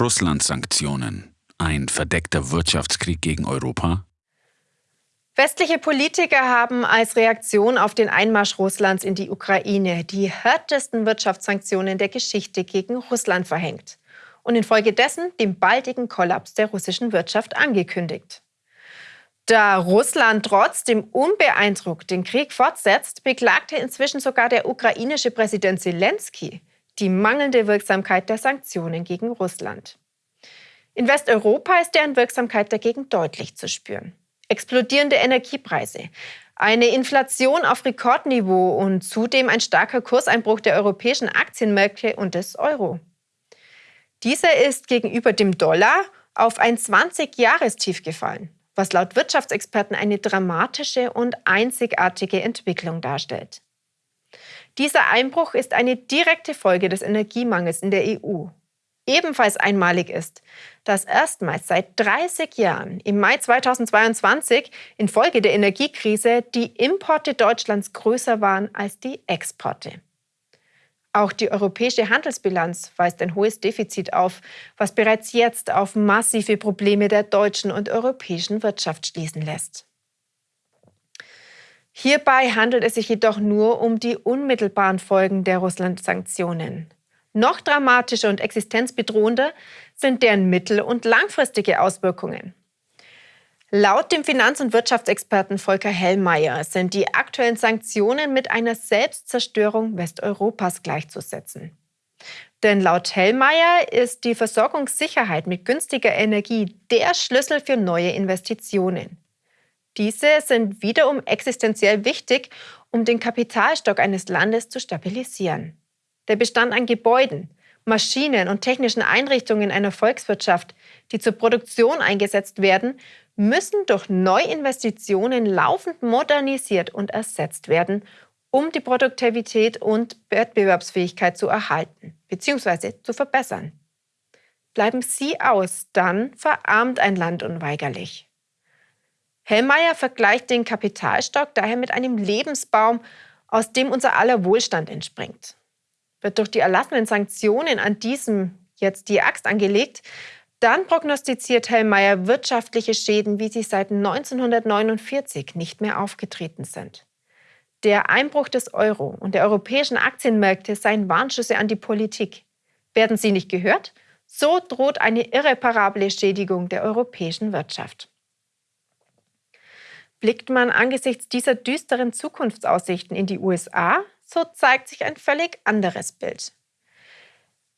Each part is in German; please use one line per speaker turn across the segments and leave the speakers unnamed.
Russland-Sanktionen. Ein verdeckter Wirtschaftskrieg gegen Europa?
Westliche Politiker haben als Reaktion auf den Einmarsch Russlands in die Ukraine die härtesten Wirtschaftssanktionen der Geschichte gegen Russland verhängt und infolgedessen den baldigen Kollaps der russischen Wirtschaft angekündigt. Da Russland trotzdem unbeeindruckt den Krieg fortsetzt, beklagte inzwischen sogar der ukrainische Präsident Zelensky die mangelnde Wirksamkeit der Sanktionen gegen Russland. In Westeuropa ist deren Wirksamkeit dagegen deutlich zu spüren. Explodierende Energiepreise, eine Inflation auf Rekordniveau und zudem ein starker Kurseinbruch der europäischen Aktienmärkte und des Euro. Dieser ist gegenüber dem Dollar auf ein 20-Jahrestief gefallen, was laut Wirtschaftsexperten eine dramatische und einzigartige Entwicklung darstellt. Dieser Einbruch ist eine direkte Folge des Energiemangels in der EU. Ebenfalls einmalig ist, dass erstmals seit 30 Jahren im Mai 2022 infolge der Energiekrise die Importe Deutschlands größer waren als die Exporte. Auch die europäische Handelsbilanz weist ein hohes Defizit auf, was bereits jetzt auf massive Probleme der deutschen und europäischen Wirtschaft schließen lässt. Hierbei handelt es sich jedoch nur um die unmittelbaren Folgen der Russland-Sanktionen. Noch dramatischer und existenzbedrohender sind deren mittel- und langfristige Auswirkungen. Laut dem Finanz- und Wirtschaftsexperten Volker Hellmeier sind die aktuellen Sanktionen mit einer Selbstzerstörung Westeuropas gleichzusetzen. Denn laut Hellmeier ist die Versorgungssicherheit mit günstiger Energie der Schlüssel für neue Investitionen. Diese sind wiederum existenziell wichtig, um den Kapitalstock eines Landes zu stabilisieren. Der Bestand an Gebäuden, Maschinen und technischen Einrichtungen einer Volkswirtschaft, die zur Produktion eingesetzt werden, müssen durch Neuinvestitionen laufend modernisiert und ersetzt werden, um die Produktivität und Wettbewerbsfähigkeit zu erhalten bzw. zu verbessern. Bleiben sie aus, dann verarmt ein Land unweigerlich. Hellmeier vergleicht den Kapitalstock daher mit einem Lebensbaum, aus dem unser aller Wohlstand entspringt. Wird durch die erlassenen Sanktionen an diesem jetzt die Axt angelegt, dann prognostiziert Hellmeier wirtschaftliche Schäden, wie sie seit 1949 nicht mehr aufgetreten sind. Der Einbruch des Euro und der europäischen Aktienmärkte seien Warnschüsse an die Politik. Werden sie nicht gehört? So droht eine irreparable Schädigung der europäischen Wirtschaft. Blickt man angesichts dieser düsteren Zukunftsaussichten in die USA, so zeigt sich ein völlig anderes Bild.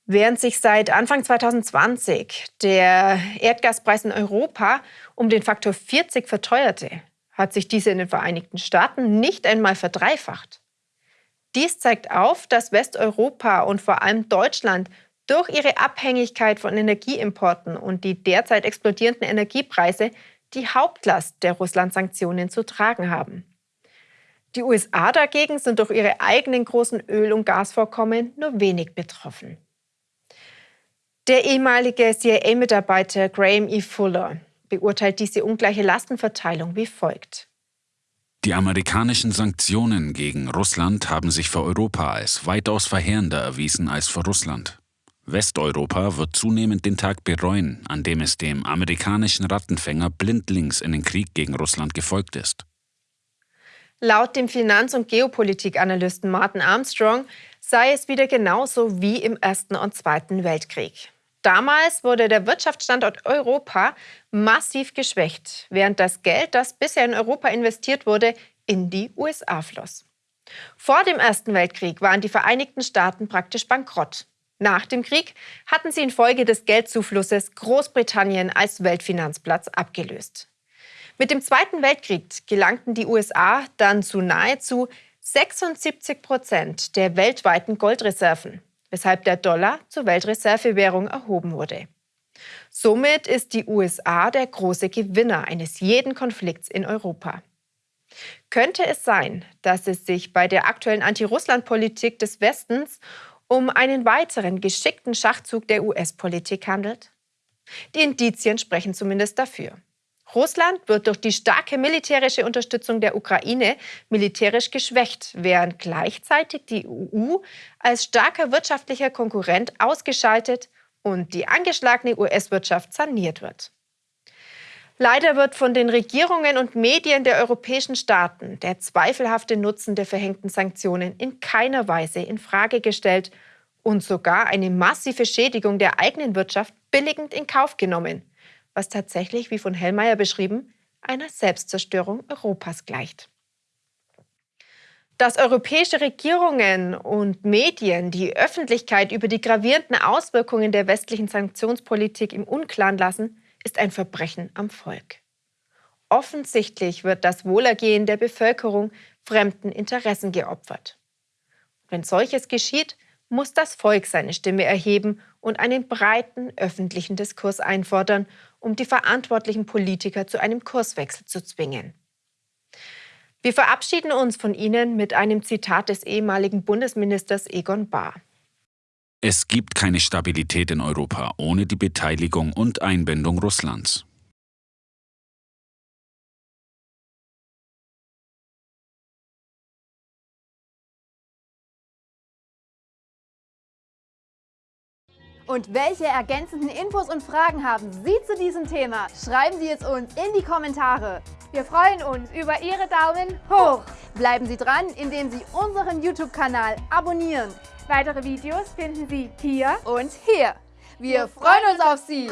Während sich seit Anfang 2020 der Erdgaspreis in Europa um den Faktor 40 verteuerte, hat sich diese in den Vereinigten Staaten nicht einmal verdreifacht. Dies zeigt auf, dass Westeuropa und vor allem Deutschland durch ihre Abhängigkeit von Energieimporten und die derzeit explodierenden Energiepreise die Hauptlast der Russland-Sanktionen zu tragen haben. Die USA dagegen sind durch ihre eigenen großen Öl- und Gasvorkommen nur wenig betroffen. Der ehemalige CIA-Mitarbeiter Graham E. Fuller beurteilt diese ungleiche Lastenverteilung wie folgt.
Die amerikanischen Sanktionen gegen Russland haben sich für Europa als weitaus verheerender erwiesen als für Russland. Westeuropa wird zunehmend den Tag bereuen, an dem es dem amerikanischen Rattenfänger blindlings in den Krieg gegen Russland gefolgt ist.
Laut dem Finanz- und Geopolitikanalysten Martin Armstrong sei es wieder genauso wie im Ersten und Zweiten Weltkrieg. Damals wurde der Wirtschaftsstandort Europa massiv geschwächt, während das Geld, das bisher in Europa investiert wurde, in die USA floss. Vor dem Ersten Weltkrieg waren die Vereinigten Staaten praktisch bankrott. Nach dem Krieg hatten sie infolge des Geldzuflusses Großbritannien als Weltfinanzplatz abgelöst. Mit dem Zweiten Weltkrieg gelangten die USA dann zu nahezu 76 Prozent der weltweiten Goldreserven, weshalb der Dollar zur Weltreservewährung erhoben wurde. Somit ist die USA der große Gewinner eines jeden Konflikts in Europa. Könnte es sein, dass es sich bei der aktuellen Anti-Russland-Politik des Westens um einen weiteren geschickten Schachzug der US-Politik handelt? Die Indizien sprechen zumindest dafür. Russland wird durch die starke militärische Unterstützung der Ukraine militärisch geschwächt, während gleichzeitig die EU als starker wirtschaftlicher Konkurrent ausgeschaltet und die angeschlagene US-Wirtschaft saniert wird. Leider wird von den Regierungen und Medien der europäischen Staaten der zweifelhafte Nutzen der verhängten Sanktionen in keiner Weise in Frage gestellt und sogar eine massive Schädigung der eigenen Wirtschaft billigend in Kauf genommen, was tatsächlich, wie von Hellmeier beschrieben, einer Selbstzerstörung Europas gleicht. Dass europäische Regierungen und Medien die Öffentlichkeit über die gravierenden Auswirkungen der westlichen Sanktionspolitik im Unklaren lassen, ist ein Verbrechen am Volk. Offensichtlich wird das Wohlergehen der Bevölkerung fremden Interessen geopfert. Wenn solches geschieht, muss das Volk seine Stimme erheben und einen breiten öffentlichen Diskurs einfordern, um die verantwortlichen Politiker zu einem Kurswechsel zu zwingen. Wir verabschieden uns von Ihnen mit einem Zitat des ehemaligen Bundesministers Egon Bahr.
Es gibt keine Stabilität in Europa ohne die Beteiligung und Einbindung Russlands.
Und welche ergänzenden Infos und Fragen haben Sie zu diesem Thema? Schreiben Sie es uns in die Kommentare.
Wir freuen uns über Ihre Daumen hoch.
Bleiben Sie dran, indem Sie unseren YouTube-Kanal abonnieren.
Weitere Videos finden Sie hier
und hier. Wir freuen uns auf Sie!